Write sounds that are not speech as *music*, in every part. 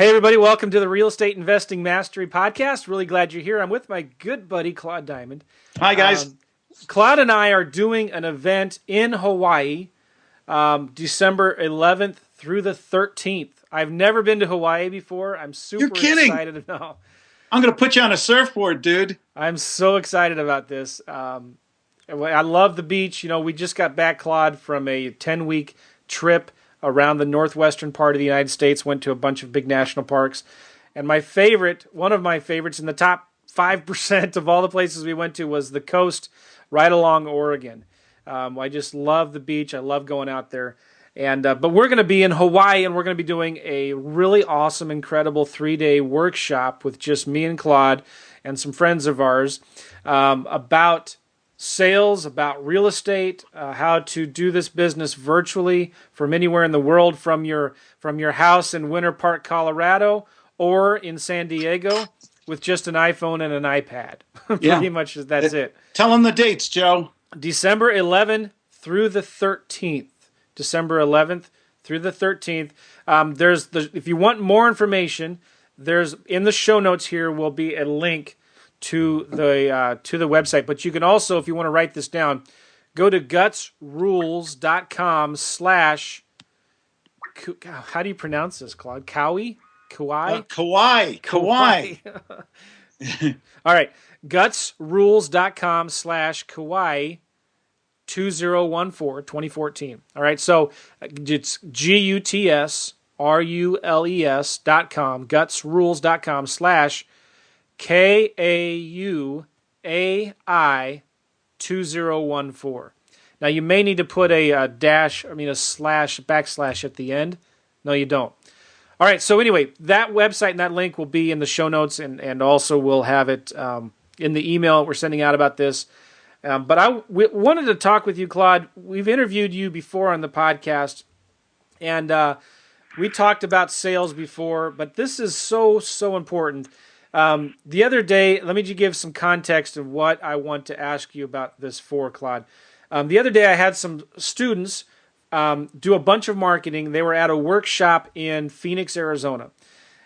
Hey, everybody, welcome to the Real Estate Investing Mastery Podcast. Really glad you're here. I'm with my good buddy, Claude Diamond. Hi, guys. Um, Claude and I are doing an event in Hawaii um, December 11th through the 13th. I've never been to Hawaii before. I'm super You're kidding. excited. No. I'm going to put you on a surfboard, dude. I'm so excited about this. Um, I love the beach. You know, we just got back, Claude, from a 10 week trip around the northwestern part of the United States, went to a bunch of big national parks. And my favorite, one of my favorites in the top 5% *laughs* of all the places we went to was the coast right along Oregon. Um, I just love the beach. I love going out there. And uh, but we're going to be in Hawaii, and we're going to be doing a really awesome, incredible three-day workshop with just me and Claude and some friends of ours um, about sales, about real estate, uh, how to do this business virtually from anywhere in the world, from your from your house in Winter Park, Colorado, or in San Diego, with just an iPhone and an iPad. *laughs* Pretty yeah. much that's it. Tell them the dates, Joe. December 11th through the 13th. December 11th through the 13th. Um, there's the if you want more information, there's in the show notes here will be a link to the uh, to the website. But you can also, if you want to write this down, go to gutsrules.com slash how do you pronounce this, Claude? Cowie? Kauai? Uh, Kauai. Kauai. *laughs* All right. Gutsrules.com slash Kauai 2014, 2014. All right. So it's G U T S R U L E S dot com, gutsrules.com slash K A U A I 2014. Now you may need to put a, a, dash, I mean a slash, backslash at the end. No, you don't. All right, so anyway, that website and that link will be in the show notes, and, and also we'll have it um, in the email we're sending out about this. Um, but I w- wanted to talk with you, Claude. We've interviewed you before on the podcast, and uh, we talked about sales before, but this is so, so important um, the other day, let me just give some context of what I want to ask you about this for, Claude. Um, the other day, I had some students um, do a bunch of marketing. They were at a workshop in Phoenix, Arizona,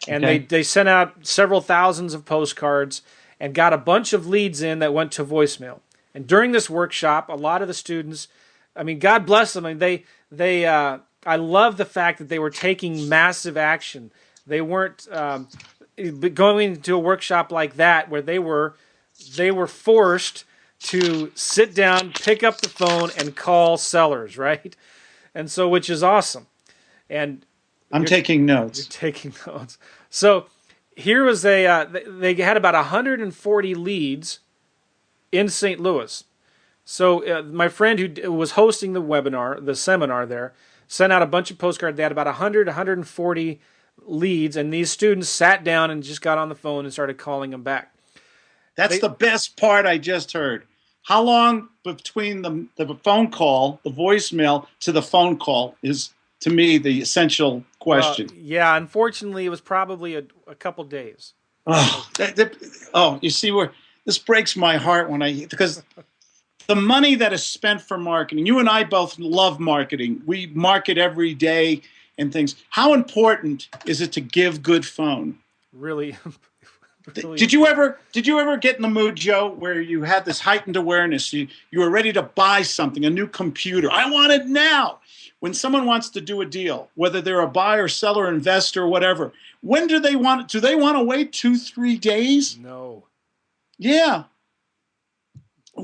and okay. they, they sent out several thousands of postcards and got a bunch of leads in that went to voicemail. And during this workshop, a lot of the students, I mean, God bless them. I mean, they they uh, I love the fact that they were taking massive action. They weren't um, going to a workshop like that where they were they were forced to sit down, pick up the phone, and call sellers, *laughs* right? And so, which is awesome. And I'm taking notes. You're taking *laughs* notes. So here was a uh, they had about 140 leads in St. Louis. So uh, my friend who was hosting the webinar, the seminar there, sent out a bunch of postcards. They had about 100, 140 leads, and these students sat down and just got on the phone and started calling them back. That's they, the best part I just heard. How long between the, the phone call, the voicemail, to the phone call is, to me, the essential question. Uh, yeah, unfortunately, it was probably a, a couple days. Oh, that, that, oh, you see where this breaks my heart when I because *laughs* the money that is spent for marketing. You and I both love marketing. We market every day and things. How important is it to give good phone? Really. *laughs* really did you ever did you ever get in the mood, Joe, where you had this heightened awareness? You you were ready to buy something, a new computer. I want it now. When someone wants to do a deal, whether they're a buyer, seller, investor, whatever, when do they want? Do they want to wait two, three days? No. Yeah,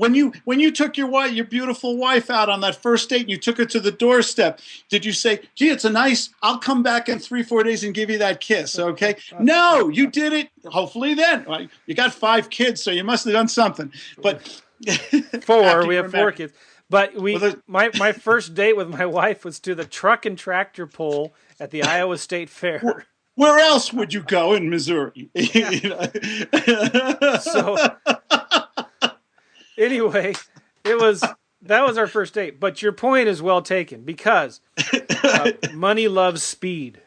when you when you took your wife your beautiful wife out on that first date and you took her to the doorstep did you say gee it's a nice i'll come back in three four days and give you that kiss okay? No you did it hopefully then. You got five kids so you must have done something. But four. *laughs* We have four kids. But we well, my, my first date with my wife was to the truck and tractor pull at the iowa state fair. Where else would you go in missouri? *laughs* *laughs* So anyway, it was that was our first date. But your point is well taken because uh, money loves speed.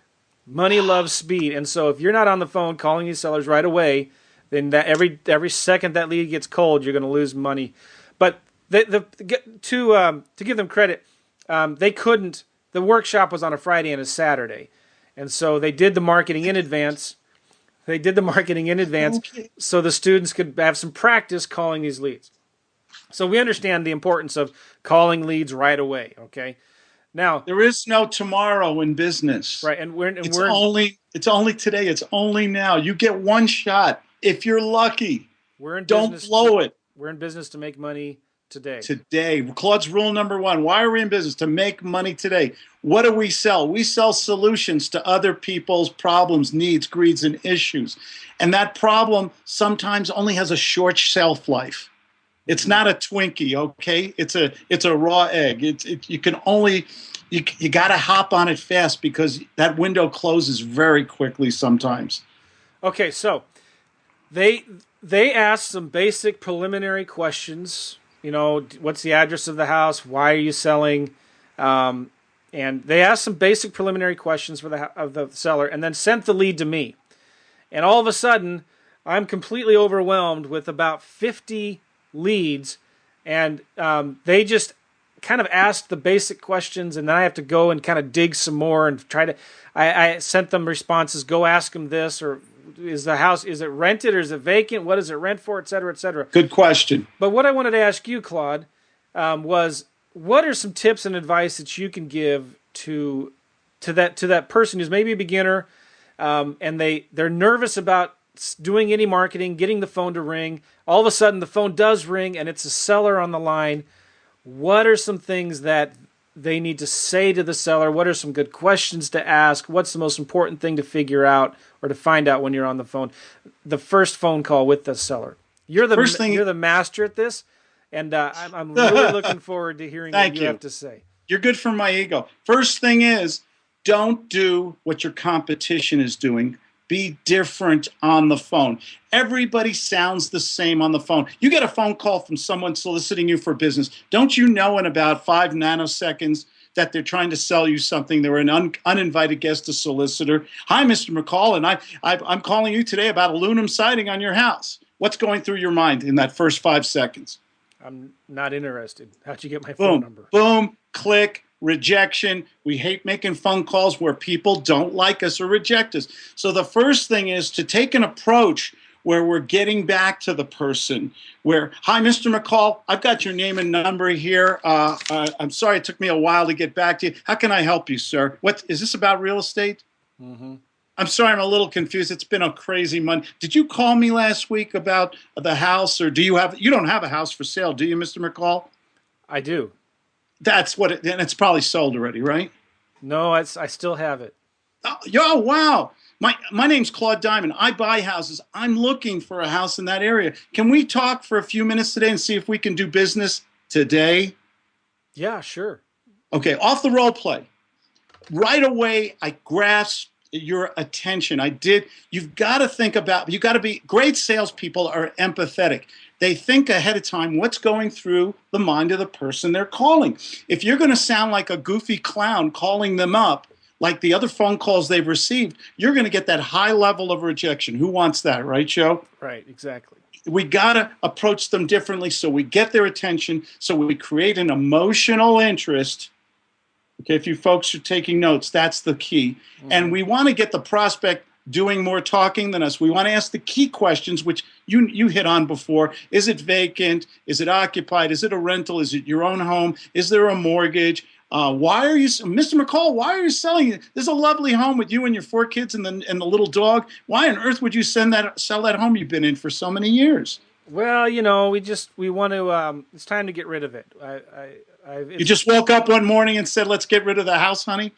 Money loves speed, and so if you're not on the phone calling these sellers right away, then that every every second that lead gets cold, you're going to lose money. But the, the to um, to give them credit, um, they couldn't. The workshop was on a Friday and a Saturday, And so they did the marketing in advance. They did the marketing in advance Okay. so the students could have some practice calling these leads. So we understand the importance of calling leads right away. Okay. Now, There is no tomorrow in business. right, and we're and It's we're only it's only today. It's only now. You get one shot. If you're lucky, we're in don't business. blow it We're in business to make money today. today. Claude's rule number one. Why are we in business? To make money today. What do we sell? We sell solutions to other people's problems, needs, greeds, and issues. And that problem sometimes only has a short shelf life. It's not a Twinkie, okay? It's a it's a raw egg. It's it, you can only you you got to hop on it fast because that window closes very quickly sometimes. Okay, so they they asked some basic preliminary questions. You know, what's the address of the house? Why are you selling? Um, and they asked some basic preliminary questions for the of the seller, and then sent the lead to me. And all of a sudden, I'm completely overwhelmed with about 50 leads, and um, they just kind of asked the basic questions, and then I have to go and kind of dig some more and try to. I, I sent them responses. Go ask them this, or is the house is it rented or is it vacant? What is it rent for, et cetera, et cetera. Good question. But what I wanted to ask you, Claude, um, was what are some tips and advice that you can give to to that to that person who's maybe a beginner, um, and they they're nervous about doing any marketing, getting the phone to ring. All of a sudden, the phone does ring, and it's a seller on the line. What are some things that they need to say to the seller? What are some good questions to ask? What's the most important thing to figure out or to find out when you're on the phone? The first phone call with the seller. You're the First thing- you're the master at this, and uh, I'm, I'm really *laughs* looking forward to hearing what you, you. have to say. You're good for my ego. First thing is, don't do what your competition is doing. Be different on the phone. Everybody sounds the same on the phone. You get a phone call from someone soliciting you for business. Don't you know in about five nanoseconds that they're trying to sell you something? They're an un- uninvited guest, a solicitor. Hi, Mr. McCall, and I, I, I'm calling you today about aluminum siding on your house. What's going through your mind in that first five seconds? I'm not interested. How'd you get my phone number? boom, click, rejection. We hate making phone calls where people don't like us or reject us. So the first thing is to take an approach where we're getting back to the person. Where, hi, Mr. McCall, I've got your name and number here. Uh, uh, I'm sorry it took me a while to get back to you. How can I help you, sir? What is this about real estate? hmm I'm sorry, I'm a little confused. It's been a crazy month. Did you call me last week about the house, or do you have? You don't have a house for sale, do you, Mr. McCall? I do. That's what it, and it's probably sold already, right? No, it's, I still have it. Oh, yo, wow. My my name's Claude Diamond. I buy houses. I'm looking for a house in that area. Can we talk for a few minutes today and see if we can do business today? Yeah, sure. Okay, off the role play. Right away, I grasped your attention. I did. You've got to think about. You've got to be. Great salespeople are empathetic. They think ahead of time what's going through the mind of the person they're calling. If you're going to sound like a goofy clown calling them up, like the other phone calls they've received, you're going to get that high level of rejection. Who wants that, right, Joe? Right, exactly. we got to approach them differently so we get their attention so we create an emotional interest okay if you folks are taking notes that's the key and mm-hmm. we want to get the prospect doing more talking than us we want to ask the key questions which you you hit on before is it vacant is it occupied is it a rental is it your own home is there a mortgage uh, why are you, Mr. McCall? Why are you selling it? There's a lovely home with you and your four kids and the and the little dog. Why on earth would you send that sell that home you've been in for so many years? Well, you know, we just we want to. Um, it's time to get rid of it. I, I, I You just woke up one morning and said, "Let's get rid of the house, honey."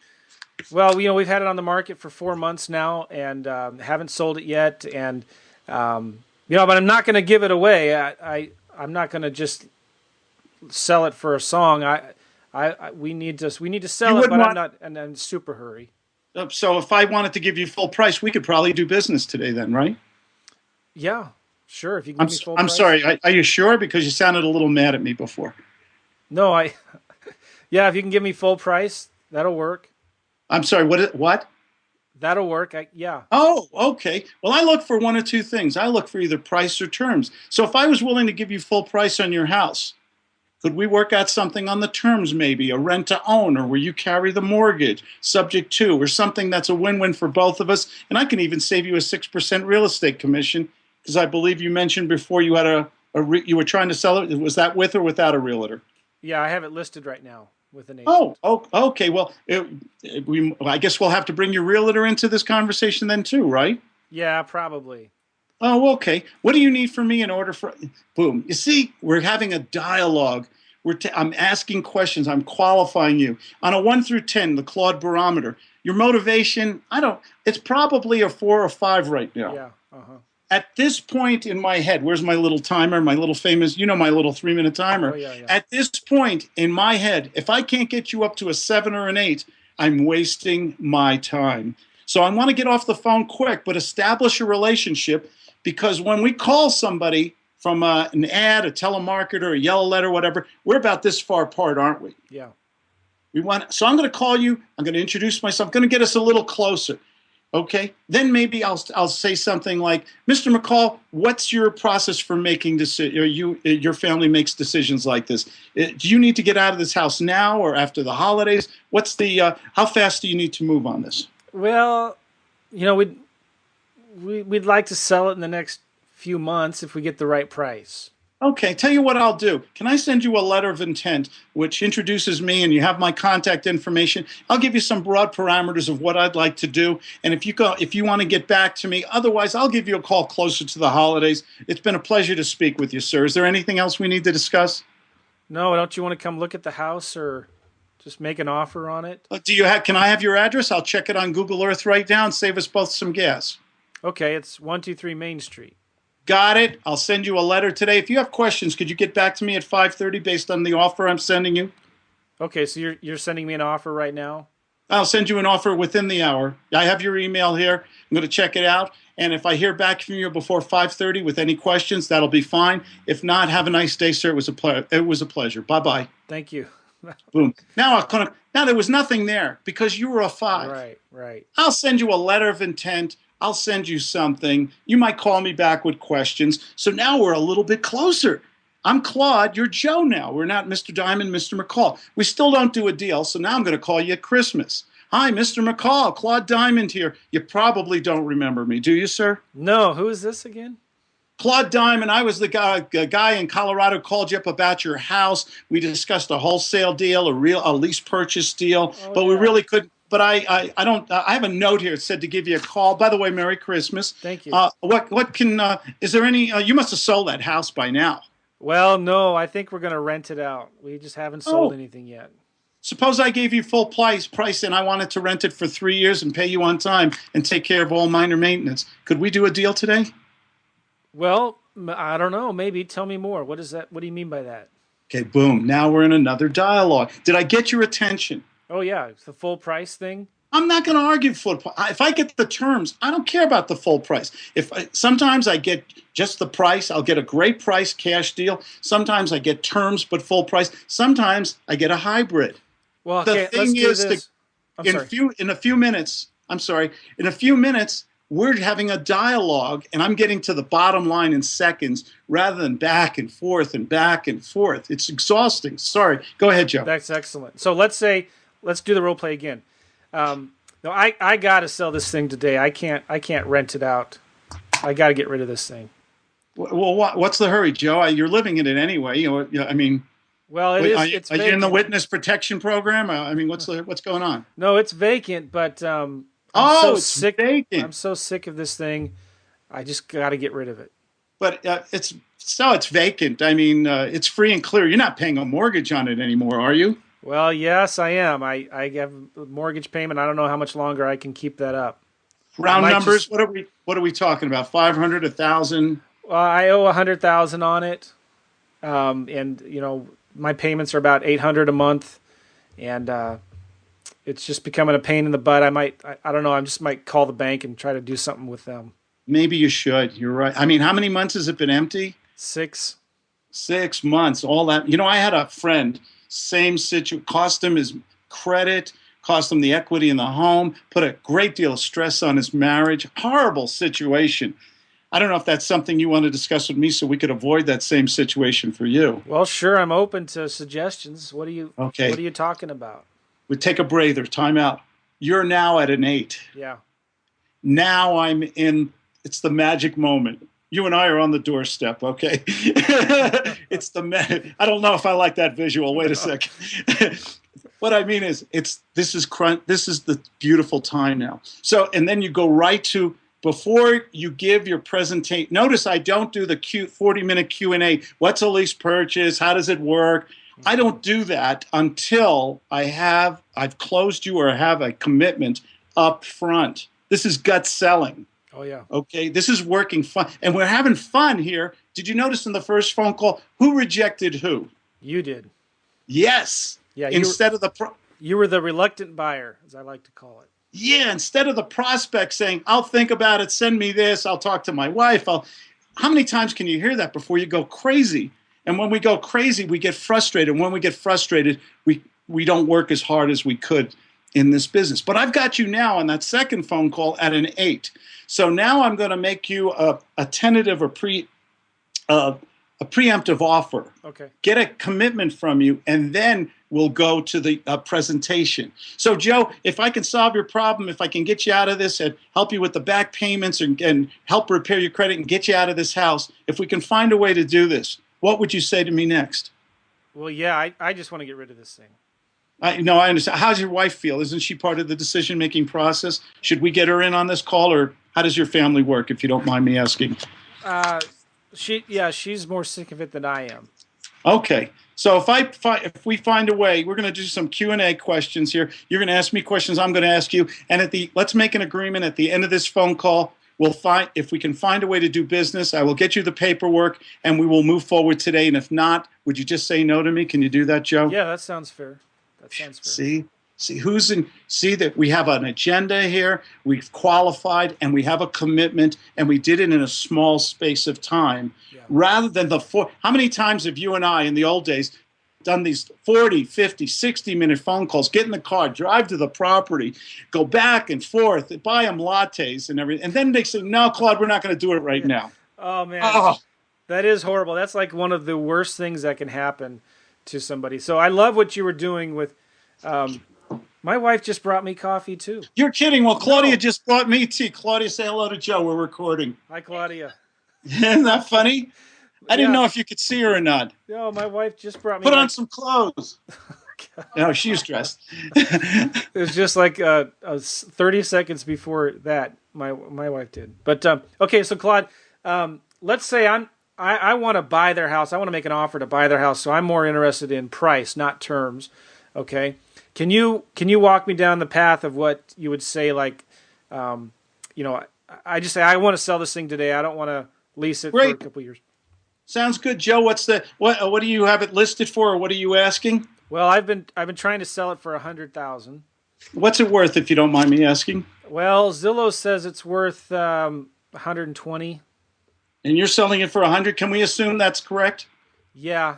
Well, you know, we've had it on the market for four months now, and um, haven't sold it yet. And um, you know, but I'm not going to give it away. I, I I'm not going to just sell it for a song. I, I, I we need to we need to sell You it, but I'm not in a super hurry. So if I wanted to give you full price, we could probably do business today, then, right? Yeah, sure. If you give I'm, me s- full. I'm sorry. Are- Are you sure? Because you sounded a little mad at me before. No, I. *laughs* yeah, if you can give me full price, that'll work. I'm sorry. What? What? That'll work. I, yeah. Oh, okay. Well, I look for one or two things. I look for either price or terms. So if I was willing to give you full price on your house, Could we work out something on the terms, maybe a rent to own, or where you carry the mortgage, subject to, or something that's a win win for both of us? And I can even save you a 6% real estate commission because I believe you mentioned before you had a, a re, you were trying to sell it. Was that with or without a realtor? Yeah, I have it listed right now with an agent. Oh, oh okay. Well, it, it, we, I guess we'll have to bring your realtor into this conversation then, too, right? Yeah, probably. Oh, okay. What do you need from me in order for boom? You see, we're having a dialogue. We're t- I'm asking questions. I'm qualifying you on a one through ten, the Claude barometer. Your motivation, I don't. It's probably a four or five right now. Yeah. Uh-huh. At this point in my head, where's my little timer? My little famous, you know, my little three minute timer. Oh, yeah, yeah. At this point in my head, if I can't get you up to a seven or an eight, I'm wasting my time. So I want to get off the phone quick, but establish a relationship because when we call somebody from uh, an ad, a telemarketer, a yellow letter, whatever, we're about this far apart, aren't we? Yeah. We want. So I'm going to call you. I'm going to introduce myself. I'm going to get us a little closer. Okay. Then maybe I'll I'll say something like, Mr. McCall, what's your process for making decisions? You your family makes decisions like this. Uh, Do you need to get out of this house now or after the holidays? What's the uh, how fast do you need to move on this? Well, you know, we'd we, we'd like to sell it in the next few months if we get the right price. Okay, tell you what I'll do. Can I send you a letter of intent which introduces me and you have my contact information? I'll give you some broad parameters of what I'd like to do. And if you go if you want to get back to me, otherwise I'll give you a call closer to the holidays. It's been a pleasure to speak with you, sir. Is there anything else we need to discuss? No, don't you want to come look at the house or just make an offer on it? Uh, Do you have can I have your address? I'll check it on Google Earth right now and save us both some gas. Okay, it's 123 Main Street. Got it. I'll send you a letter today. If you have questions, could you get back to me at 5:30 based on the offer I'm sending you? Okay, so you're you're sending me an offer right now? I'll send you an offer within the hour. I have your email here. I'm going to check it out, and if I hear back from you before 5:30 with any questions, that'll be fine. If not, have a nice day, sir. It was a ple- it was a pleasure. Bye bye. Thank you. *laughs* Boom. Now I'll kind of, now there was nothing there because you were a five. Right, right. I'll send you a letter of intent. I'll send you something. You might call me back with questions. So now we're a little bit closer. I'm Claude. You're Joe now. We're not Mr. Diamond, Mr. McCall. We still don't do a deal. So now I'm going to call you at Christmas. Hi, Mr. McCall. Claude Diamond here. You probably don't remember me, do you, sir? No, who is this again? Claude Diamond, I was the guy, guy in Colorado called you up about your house. We discussed a wholesale deal, a real, a lease purchase deal, Oh, but we really couldn't. But I, I, I don't. I have a note here. It said to give you a call. By the way, Merry Christmas. Thank you. Uh, what, what can? Uh, is there any? Uh, you must have sold that house by now. Well, no, I think we're going to rent it out. We just haven't sold Oh. anything yet. Suppose I gave you full price, price, and I wanted to rent it for three years and pay you on time and take care of all minor maintenance. Could we do a deal today? Well, I don't know. Maybe tell me more. What is that? What do you mean by that? Okay, boom. Now we're in another dialogue. Did I get your attention? Oh yeah, it's the full price thing. I'm not going to argue full price. If I get the terms, I don't care about the full price. If I, sometimes I get just the price, I'll get a great price cash deal. Sometimes I get terms but full price. Sometimes I get a hybrid. Well, The okay, thing is to- in sorry. a few in a few minutes, I'm sorry. In a few minutes, we're having a dialogue, and I'm getting to the bottom line in seconds rather than back and forth and back and forth. It's exhausting. Sorry. Go ahead, Joe. That's excellent. So let's say let's do the role play again. Um, no, I I got to sell this thing today. I can't I can't rent it out. I got to get rid of this thing. well, what, what's the hurry, Joe? You're living in it anyway. You know, I mean, Well, it is. are, it's are you in the witness protection program? I mean, what's the, what's going on? No, it's vacant. But um, I'm Oh, so it's sick. vacant. I'm so sick of this thing. I just got to get rid of it. But uh, it's so it's vacant. I mean, uh, it's free and clear. You're not paying a mortgage on it anymore, are you? Well, yes, I am. I I have a mortgage payment. I don't know how much longer I can keep that up. Round numbers. just- What are we? What are we talking about? Five hundred, a thousand. Well, I owe a hundred thousand on it, um, and you know my payments are about eight hundred a month, and uh, it's just becoming a pain in the butt. I might, I, I don't know, I just might call the bank and try to do something with them. Maybe you should. You're right. I mean, how many months has it been empty? Six. Six months. All that. You know, I had a friend. Same situation. Cost him his credit. Cost him the equity in the home. Put a great deal of stress on his marriage. Horrible situation. I don't know if that's something you want to discuss with me so we could avoid that same situation for you. Well, sure, I'm open to suggestions. What are you Okay. what are you talking about? We take a breather, time out. You're now at an eight. Yeah. Now I'm in, it's the magic moment. You and I are on the doorstep, okay? *laughs* it's the, ma- I don't know if I like that visual. Wait a second. *laughs* what I mean is, it's, this is, crun- this is the beautiful time now. So, and then you go right to, before you give your presentation, notice I don't do the Q, 40 minute Q&A. What's a lease purchase? How does it work? I don't do that until I have I've closed you or have a commitment up front. This is gut selling. Oh yeah. Okay, this is working fun, and we're having fun here. Did you notice in the first phone call who rejected who? You did. Yes. Yeah, you, Instead of the pro- you were the reluctant buyer, as I like to call it. yeah, instead of the prospect saying, "I'll think about it, send me this, I'll talk to my wife." I'll. How many times can you hear that before you go crazy? And when we go crazy, we get frustrated. And when we get frustrated, we we don't work as hard as we could in this business. But I've got you now on that second phone call at an eight. So now I'm going to make you a, a tentative or pre uh, a preemptive offer. Okay. Get a commitment from you, and then we'll go to the uh, presentation. So, Joe, if I can solve your problem, if I can get you out of this and help you with the back payments and, and help repair your credit and get you out of this house, if we can find a way to do this, what would you say to me next? Well, yeah, I, I just want to get rid of this thing. I, no, I understand. How's your wife feel? Isn't she part of the decision making process? Should we get her in on this call, or how does your family work, if you don't mind me asking? Uh, she yeah, she's more sick of it than I am. Okay. So if I fi- if we find a way, we're going to do some Q and A questions here. You're going to ask me questions. I'm going to ask you, and at the let's make an agreement at the end of this phone call. We'll find if we can find a way to do business. I will get you the paperwork, and we will move forward today. And if not, would you just say no to me? Can you do that, Joe? Yeah, that sounds fair. Fair. See, see who's in. See that we have an agenda here. We've qualified, and we have a commitment, and we did it in a small space of time, Yeah. rather than the four. How many times have you and I, in the old days, done these 40, 50, 60 minute phone calls? Get in the car, drive to the property, go back and forth, buy them lattes and everything, and then they say, "No, Claude, we're not going to do it right now." Oh man, Oh, that is horrible. That's like one of the worst things that can happen to somebody. So I love what you were doing with. Um, my wife just brought me coffee too. you're kidding. Well, Claudia No. just brought me tea. Claudia, say hello to Joe. We're recording. Hi, Claudia. Isn't that funny? I didn't know if you could see her or not. No, my wife just brought me. Put on some clothes. *laughs* No, she's dressed. *laughs* It was just like uh, uh, 30 seconds before that, my my wife did. But um, okay, so Claude, um, let's say I'm I, I want to buy their house. I want to make an offer to buy their house. So I'm more interested in price, not terms. Okay, can you can you walk me down the path of what you would say? Like, um, you know, I, I just say I want to sell this thing today. I don't want to lease it for a Great. couple years. Sounds good, Joe. What's the what? What do you have it listed for? Or what are you asking? Well, I've been I've been trying to sell it for a hundred thousand. What's it worth, if you don't mind me asking? Well, Zillow says it's worth um, 120. And you're selling it for a hundred. Can we assume that's correct? Yeah,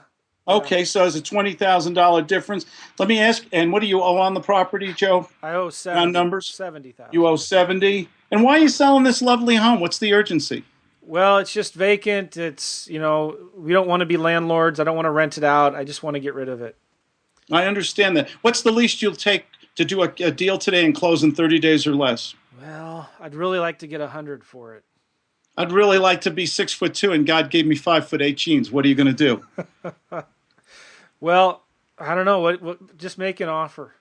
Okay, so it's a twenty thousand dollar difference. Let me ask. And what do you owe on the property, Joe? I owe 70, numbers? 70,000. You owe seventy. And why are you selling this lovely home? What's the urgency? Well, it's just vacant. It's, you know, we don't want to be landlords. I don't want to rent it out. I just want to get rid of it. I understand that. What's the least you'll take to do a, a deal today and close in thirty days or less? Well, I'd really like to get a 100 for it. I'd really like to be six foot two, and God gave me five foot eight jeans. What are you going to do? *laughs* Well, I don't know. What, what just make an offer.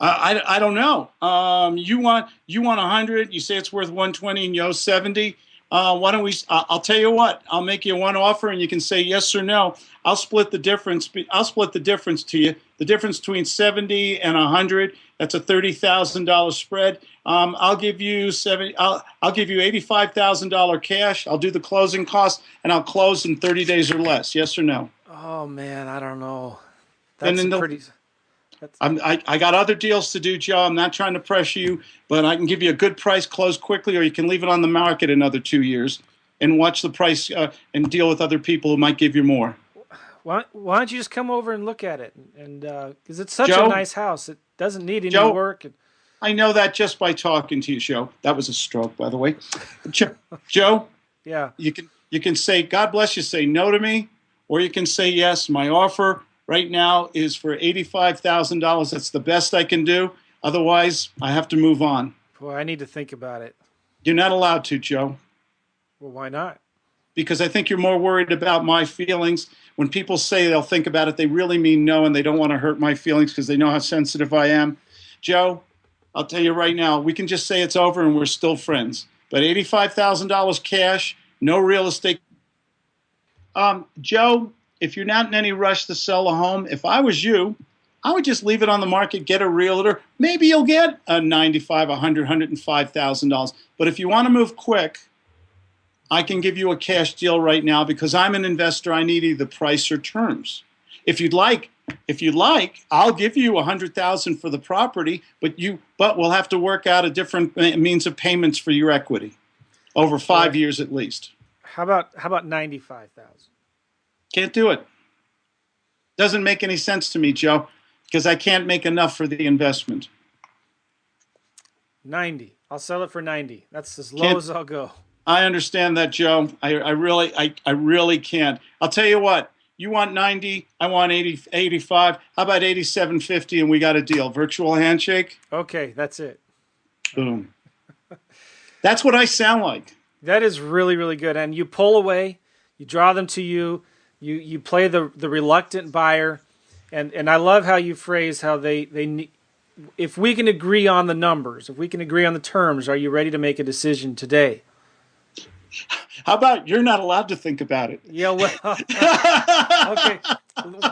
I, I, I don't know. Um, you want you want a hundred. You say it's worth one twenty, and you owe seventy. Uh, why don't we? I'll tell you what. I'll make you one offer, and you can say yes or no. I'll split the difference. I'll split the difference to you. The difference between seventy and a hundred. That's a thirty thousand dollar spread. Um, I'll give you seventy. I'll I'll give you eighty five thousand dollar cash. I'll do the closing costs, and I'll close in thirty days or less. Yes or no? Oh, man, I don't know. That's the- pretty. I'm, I, I got other deals to do, Joe. I'm not trying to pressure you, but I can give you a good price, close quickly, or you can leave it on the market another two years and watch the price uh, and deal with other people who might give you more. Why, why don't you just come over and look at it? And uh, because it's such Joe? a nice house, it doesn't need any Joe? work. And, I know that just by talking to you, Joe. That was a stroke, by the way. Jo- *laughs* Joe, Yeah. You can you can say God bless you, say no to me, or you can say yes. My offer right now is for eighty-five thousand dollars. That's the best I can do. Otherwise, I have to move on. Boy, I need to think about it. You're not allowed to, Joe. Well, why not? Because I think you're more worried about my feelings. When people say they'll think about it, they really mean no, and they don't want to hurt my feelings because they know how sensitive I am. Joe, I'll tell you right now, we can just say it's over and we're still friends. But $85,000 cash, no real estate. Um, Joe, if you're not in any rush to sell a home, if I was you, I would just leave it on the market, get a realtor. Maybe you'll get a 95, 100, 105,000 dollars. But if you want to move quick, I can give you a cash deal right now because I'm an investor. I need either price or terms. If you'd like, if you'd like, I'll give you a hundred thousand for the property, but you, but we'll have to work out a different means of payments for your equity over five years at least. How about how about ninety five thousand? Can't do it. Doesn't make any sense to me, Joe, because I can't make enough for the investment. Ninety. I'll sell it for ninety. That's as low Can't- as I'll go. I understand that, Joe. I, I really, I, I really can't. I'll tell you what. You want 90, I want 80, 85. How about 87.50 and we got a deal. Virtual handshake? Okay, that's it. Boom. *laughs* That's what I sound like. That is really really good. And you pull away, you draw them to you. You you play the the reluctant buyer, and and I love how you phrase how they they if we can agree on the numbers, if we can agree on the terms, are you ready to make a decision today? How about you're not allowed to think about it? Yeah, well, *laughs* okay.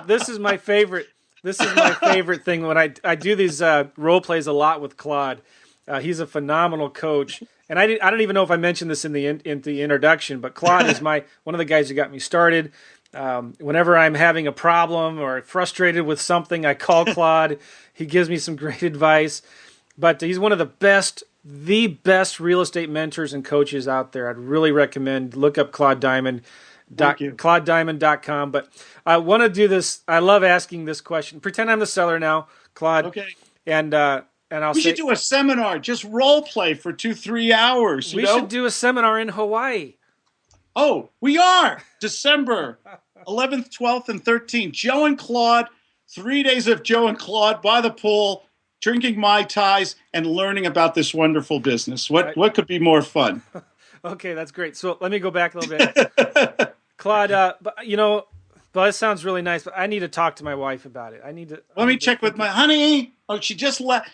This is my favorite. This is my favorite thing when I I do these uh, role plays a lot with Claude. Uh, he's a phenomenal coach, and I didn't, I don't even know if I mentioned this in the in, in the introduction, but Claude is my *laughs* one of the guys who got me started. Um, whenever I'm having a problem or frustrated with something, I call Claude. he gives me some great *laughs* advice, but he's one of the best, the best real estate mentors and coaches out there. I'd really recommend look up Claude Diamond. ClaudeDiamond.com. But I want to do this. I love asking this question. Pretend I'm the seller now, Claude. Okay. And uh, and I'll We say should do a seminar, just role play for two, three hours. You we know? should do a seminar in Hawaii. Oh, we are December 11th, 12th, and 13th. Joe and Claude, three days of Joe and Claude by the pool, drinking mai tais and learning about this wonderful business. What Right. what could be more fun? *laughs* Okay, that's great. So let me go back a little bit, *laughs* Claude. Uh, but you know, but that sounds really nice. But I need to talk to my wife about it. I need to. Let me to check with my honey. Oh, she just left.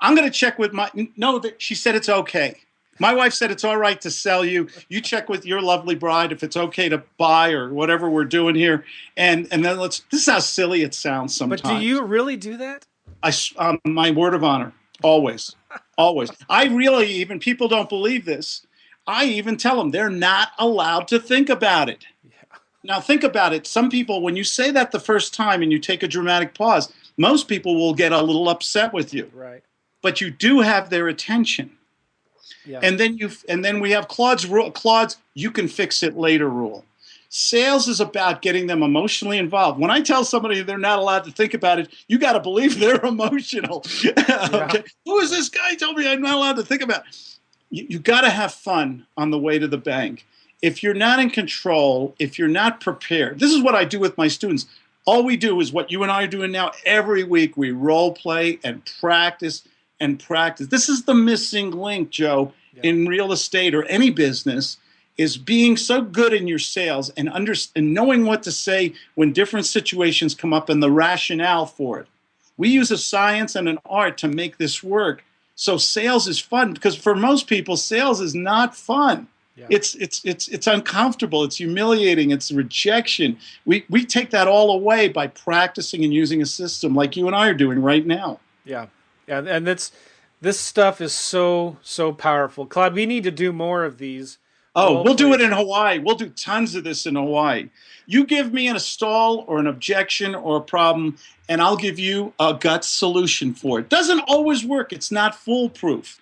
I'm going to check with my. No, that she said it's okay. My wife said it's all right to sell you. You check with your lovely bride if it's okay to buy or whatever we're doing here, and and then let's. This is how silly it sounds sometimes. But do you really do that? I, um, my word of honor, always, always. I really even people don't believe this. I even tell them they're not allowed to think about it. Now think about it. Some people, when you say that the first time and you take a dramatic pause, most people will get a little upset with you. Right. But you do have their attention. Yeah. And then you and then we have Claude's rule. Claude's you can fix it later rule. Sales is about getting them emotionally involved. When I tell somebody they're not allowed to think about it, you got to believe *laughs* they're emotional. *laughs* okay. Who is this guy? Told me I'm not allowed to think about. It. You, you got to have fun on the way to the bank. If you're not in control, if you're not prepared, this is what I do with my students. All we do is what you and I are doing now. Every week we role play and practice and practice. This is the missing link, Joe, Yeah. in real estate or any business is being so good in your sales and under, and knowing what to say when different situations come up and the rationale for it. We use a science and an art to make this work. So sales is fun because for most people sales is not fun. Yeah. It's it's it's it's uncomfortable, it's humiliating, it's rejection. We we take that all away by practicing and using a system like you and I are doing right now. Yeah, yeah, and that's this stuff is so so powerful, Claude. We need to do more of these. Oh, we'll do it in Hawaii. We'll do tons of this in Hawaii. You give me an, a stall or an objection or a problem, and I'll give you a gut solution for it. Doesn't always work. It's not foolproof,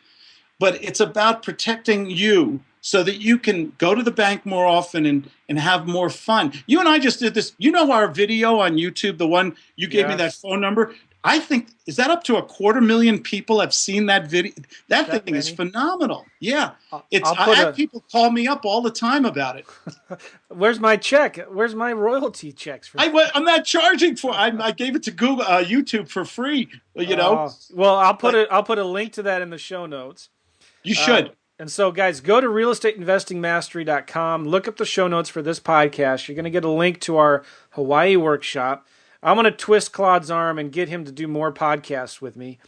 but it's about protecting you so that you can go to the bank more often and, and have more fun. You and I just did this. You know our video on YouTube, the one you gave me that phone number. I think is that up to a quarter million people have seen that video. That, That thing is phenomenal. Yeah, it's. I have a- people call me up all the time about it. *laughs* Where's my check? Where's my royalty checks? For I, I'm not charging for. I, I gave it to Google, uh, YouTube for free. You know, Oh, well, I'll put it. I'll put a link to that in the show notes. you should. Um, and so, guys, go to realestateinvestingmastery.com. Look up the show notes for this podcast. You're going to get a link to our Hawaii workshop. I'm going to twist Claude's arm and get him to do more podcasts with me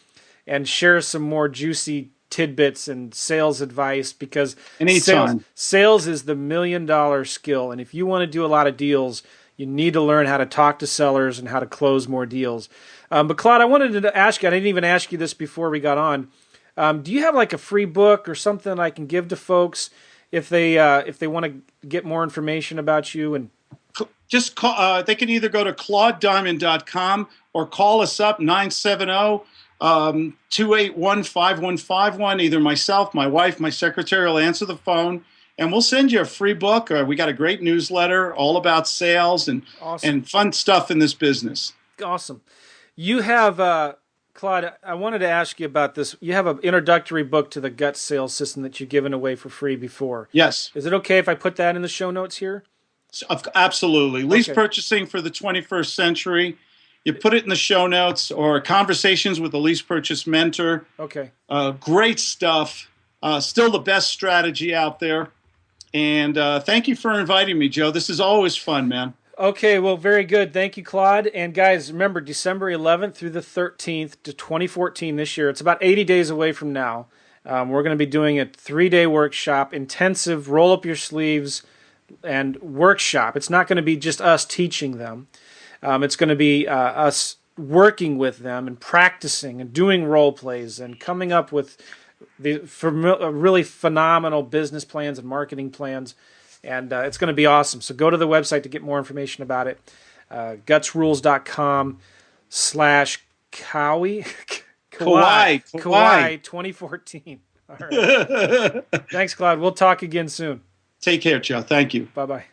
and share some more juicy tidbits and sales advice because sales, sales is the million dollar skill. And if you want to do a lot of deals, you need to learn how to talk to sellers and how to close more deals. Um, but Claude, I wanted to ask you, I didn't even ask you this before we got on. Um, do you have like a free book or something I can give to folks if they uh, if they want to get more information about you? And just call uh, they can either go to claudediamond.com or call us up 970 um, 281 5151 either myself my wife my secretary will answer the phone and we'll send you a free book uh, we got a great newsletter all about sales and awesome, and fun stuff in this business awesome. You have uh, Claude. I wanted to ask you about this. You have an introductory book to the gut sales system that you've given away for free before. yes Is it okay if I put that in the show notes here? Absolutely lease Okay. purchasing for the 21st century you put it in the show notes or conversations with a lease purchase mentor Okay. Uh, great stuff. Uh, still the best strategy out there. And uh, thank you for inviting me, Joe. This is always fun, man. Okay, well, very good. Thank you, Claude. And guys, remember December 11th through the 13th to 2014 this year. It's about 80 days away from now. Um, we're going to be doing a three day workshop, intensive, roll up your sleeves and workshop. It's not going to be just us teaching them, um, it's going to be uh, us working with them and practicing and doing role plays and coming up with the uh, really phenomenal business plans and marketing plans and uh, it's going to be awesome. So go to the website to get more information about it. Uh, gutsrules.com slash Kawi. *laughs* Kauai. Kauai. 2014. All right. *laughs* Thanks, Claude. We'll talk again soon. Take care, Joe. Thank you. Bye bye.